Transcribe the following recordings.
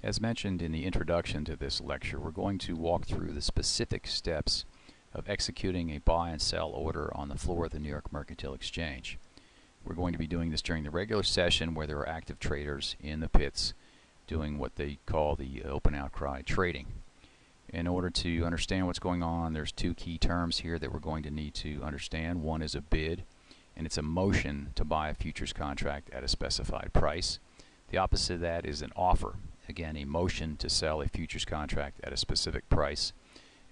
As mentioned in the introduction to this lecture, we're going to walk through the specific steps of executing a buy and sell order on the floor of the New York Mercantile Exchange. We're going to be doing this during the regular session where there are active traders in the pits doing what they call the open outcry trading. In order to understand what's going on, there's two key terms here that we're going to need to understand. One is a bid, and it's a motion to buy a futures contract at a specified price. The opposite of that is an offer, again a motion to sell a futures contract at a specific price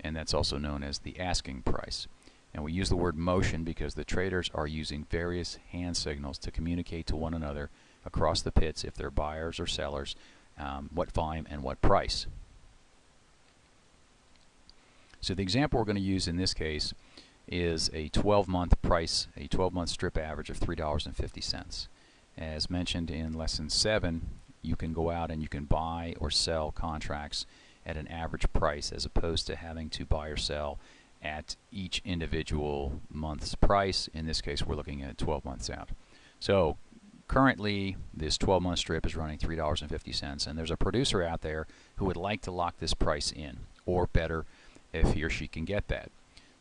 and that's also known as the asking price. And we use the word motion because the traders are using various hand signals to communicate to one another across the pits if they're buyers or sellers, um, what volume and what price. So the example we're going to use in this case is a 12-month price, a 12-month strip average of $3.50. As mentioned in lesson 7, you can go out and you can buy or sell contracts at an average price as opposed to having to buy or sell at each individual month's price. In this case, we're looking at 12 months out. So currently, this 12 month strip is running $3.50, and there's a producer out there who would like to lock this price in, or better, if he or she can get that.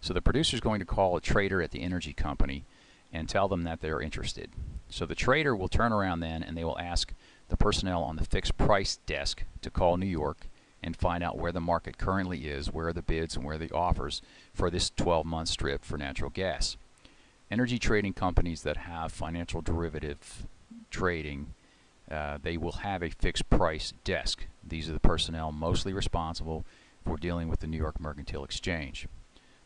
So the producer is going to call a trader at the energy company and tell them that they're interested. So the trader will turn around then and they will ask the personnel on the fixed price desk to call New York and find out where the market currently is, where are the bids and where are the offers for this 12 month strip for natural gas. Energy trading companies that have financial derivative trading, uh, they will have a fixed price desk. These are the personnel mostly responsible for dealing with the New York Mercantile Exchange.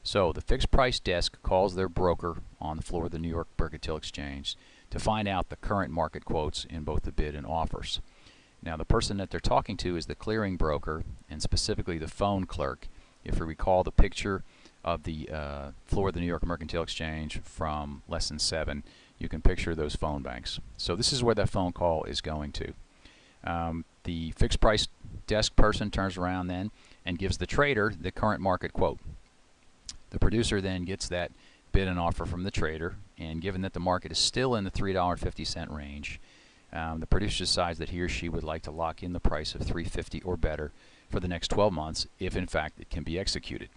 So the fixed price desk calls their broker on the floor of the New York Mercantile Exchange to find out the current market quotes in both the bid and offers. Now the person that they're talking to is the clearing broker and specifically the phone clerk. If you recall the picture of the uh, floor of the New York Mercantile Exchange from lesson 7, you can picture those phone banks. So this is where that phone call is going to. Um, the fixed price desk person turns around then and gives the trader the current market quote. The producer then gets that bid and offer from the trader and given that the market is still in the $3.50 range um, the producer decides that he or she would like to lock in the price of 350 or better for the next 12 months if in fact it can be executed.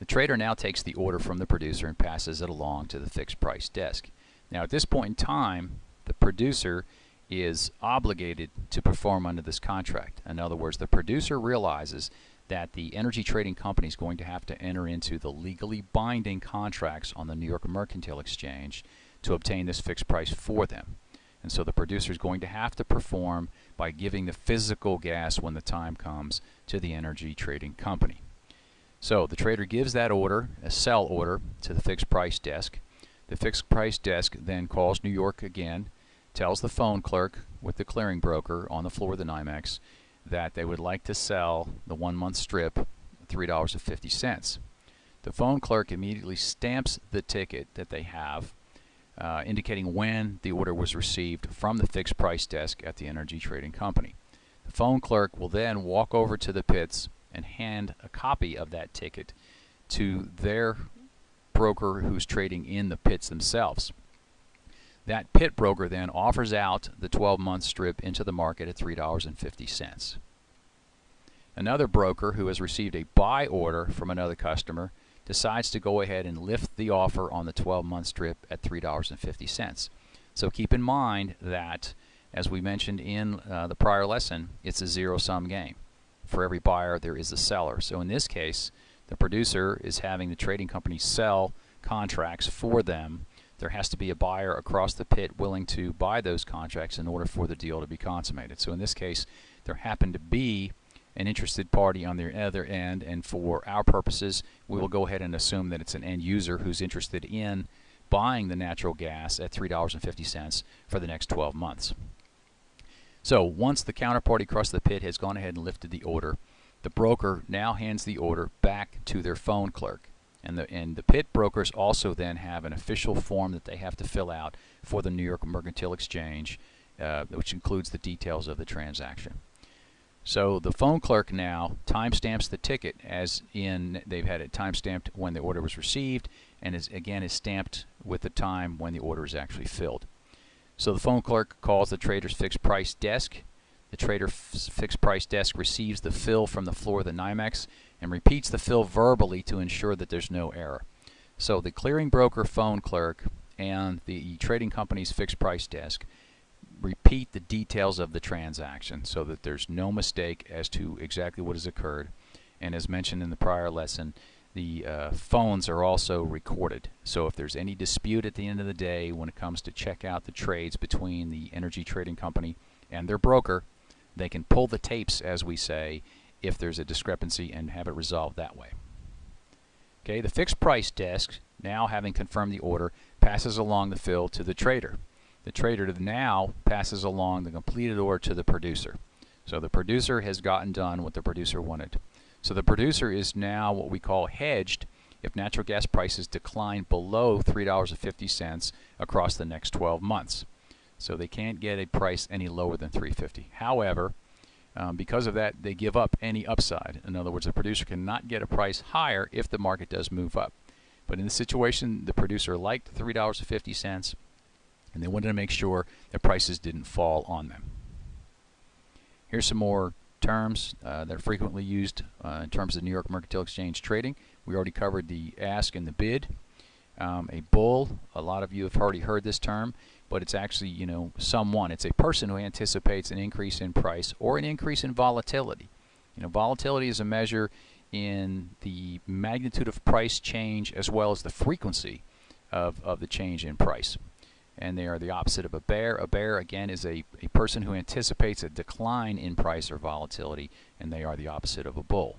The trader now takes the order from the producer and passes it along to the fixed price desk. Now at this point in time, the producer is obligated to perform under this contract. In other words, the producer realizes that the energy trading company is going to have to enter into the legally binding contracts on the New York Mercantile Exchange to obtain this fixed price for them. And so the producer is going to have to perform by giving the physical gas when the time comes to the energy trading company. So the trader gives that order, a sell order, to the fixed price desk. The fixed price desk then calls New York again, tells the phone clerk with the clearing broker on the floor of the NYMEX that they would like to sell the one month strip $3.50. The phone clerk immediately stamps the ticket that they have uh, indicating when the order was received from the fixed price desk at the energy trading company. The phone clerk will then walk over to the pits and hand a copy of that ticket to their broker who's trading in the pits themselves. That pit broker then offers out the 12 month strip into the market at $3.50. Another broker who has received a buy order from another customer decides to go ahead and lift the offer on the 12 month strip at $3.50. So keep in mind that, as we mentioned in uh, the prior lesson, it's a zero sum game. For every buyer, there is a seller. So in this case, the producer is having the trading company sell contracts for them. There has to be a buyer across the pit willing to buy those contracts in order for the deal to be consummated. So in this case, there happened to be an interested party on the other end and for our purposes we will go ahead and assume that it's an end user who's interested in buying the natural gas at $3.50 for the next 12 months. So once the counterparty across the pit has gone ahead and lifted the order, the broker now hands the order back to their phone clerk. And the, and the pit brokers also then have an official form that they have to fill out for the New York Mercantile Exchange, uh, which includes the details of the transaction. So the phone clerk now timestamps the ticket as in they've had it timestamped when the order was received and is again is stamped with the time when the order is actually filled. So the phone clerk calls the trader's fixed price desk. The trader fixed price desk receives the fill from the floor of the NYMEX and repeats the fill verbally to ensure that there's no error. So the clearing broker phone clerk and the trading company's fixed price desk repeat the details of the transaction so that there's no mistake as to exactly what has occurred. And as mentioned in the prior lesson, the uh, phones are also recorded. So if there's any dispute at the end of the day when it comes to check out the trades between the energy trading company and their broker, they can pull the tapes, as we say, if there's a discrepancy and have it resolved that way. Okay, the fixed price desk, now having confirmed the order, passes along the fill to the trader. The trader now passes along the completed order to the producer. So the producer has gotten done what the producer wanted. So the producer is now what we call hedged if natural gas prices decline below $3.50 across the next 12 months. So they can't get a price any lower than 350. However, um, because of that, they give up any upside. In other words, the producer cannot get a price higher if the market does move up. But in this situation, the producer liked $3.50 and they wanted to make sure that prices didn't fall on them. Here's some more terms uh, that are frequently used uh, in terms of New York Mercantile Exchange trading. We already covered the ask and the bid. Um, a bull, a lot of you have already heard this term, but it's actually, you know, someone. It's a person who anticipates an increase in price or an increase in volatility. You know, volatility is a measure in the magnitude of price change as well as the frequency of, of the change in price and they are the opposite of a bear. A bear, again, is a, a person who anticipates a decline in price or volatility, and they are the opposite of a bull.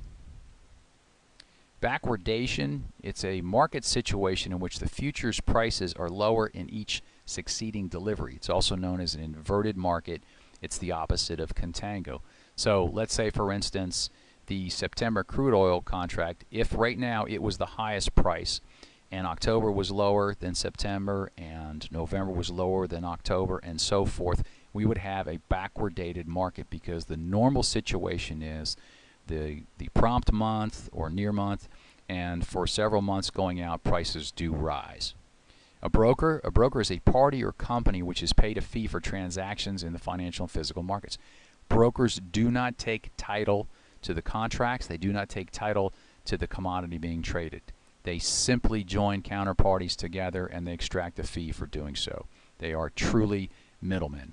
Backwardation, it's a market situation in which the futures prices are lower in each succeeding delivery. It's also known as an inverted market. It's the opposite of contango. So let's say, for instance, the September crude oil contract, if right now it was the highest price, and October was lower than September and November was lower than October and so forth, we would have a backward dated market because the normal situation is the the prompt month or near month and for several months going out prices do rise. A broker, a broker is a party or company which is paid a fee for transactions in the financial and physical markets. Brokers do not take title to the contracts, they do not take title to the commodity being traded. They simply join counterparties together and they extract a fee for doing so. They are truly middlemen.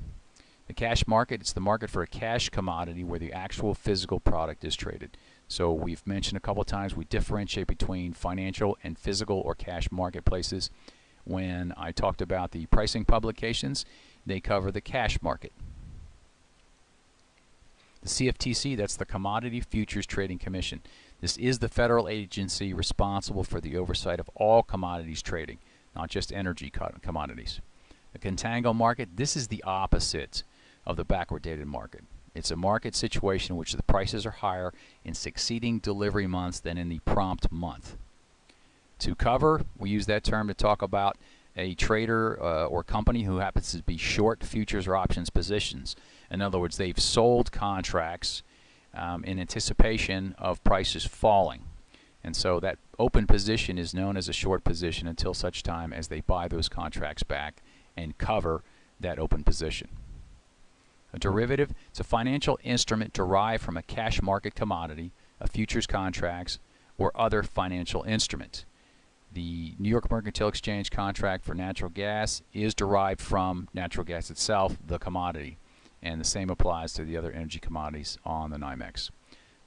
The cash market, it's the market for a cash commodity where the actual physical product is traded. So we've mentioned a couple times we differentiate between financial and physical or cash marketplaces. When I talked about the pricing publications, they cover the cash market. The CFTC, that's the Commodity Futures Trading Commission. This is the federal agency responsible for the oversight of all commodities trading, not just energy commodities. The contango market, this is the opposite of the backward dated market. It's a market situation in which the prices are higher in succeeding delivery months than in the prompt month. To cover, we use that term to talk about a trader uh, or company who happens to be short futures or options positions. In other words, they've sold contracts um, in anticipation of prices falling. And so that open position is known as a short position until such time as they buy those contracts back and cover that open position. A derivative is a financial instrument derived from a cash market commodity, a futures contracts, or other financial instrument. The New York Mercantile Exchange contract for natural gas is derived from natural gas itself, the commodity and the same applies to the other energy commodities on the NYMEX.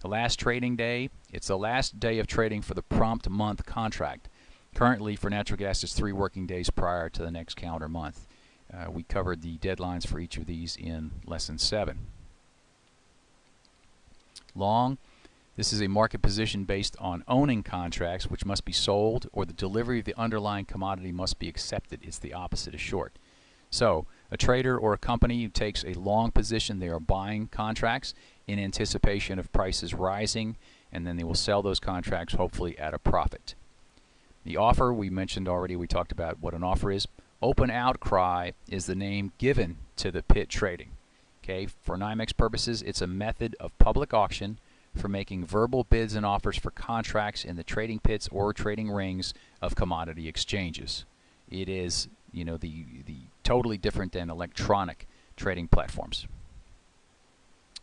The last trading day, it's the last day of trading for the prompt month contract. Currently, for natural gas, it's three working days prior to the next calendar month. Uh, we covered the deadlines for each of these in Lesson 7. Long, this is a market position based on owning contracts which must be sold or the delivery of the underlying commodity must be accepted. It's the opposite of short. So, a trader or a company who takes a long position, they are buying contracts in anticipation of prices rising, and then they will sell those contracts hopefully at a profit. The offer, we mentioned already, we talked about what an offer is. Open outcry is the name given to the pit trading. Okay, for NYMEX purposes, it's a method of public auction for making verbal bids and offers for contracts in the trading pits or trading rings of commodity exchanges. It is, you know, the the totally different than electronic trading platforms.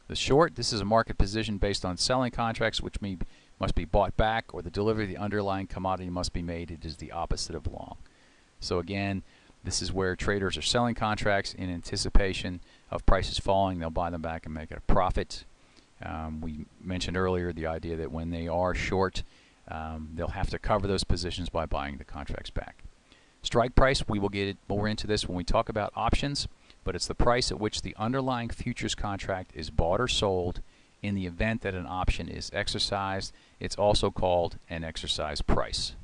The short, this is a market position based on selling contracts which may, must be bought back or the delivery of the underlying commodity must be made. It is the opposite of long. So again, this is where traders are selling contracts in anticipation of prices falling. They'll buy them back and make a profit. Um, we mentioned earlier the idea that when they are short, um, they'll have to cover those positions by buying the contracts back. Strike price, we will get more into this when we talk about options, but it's the price at which the underlying futures contract is bought or sold in the event that an option is exercised. It's also called an exercise price.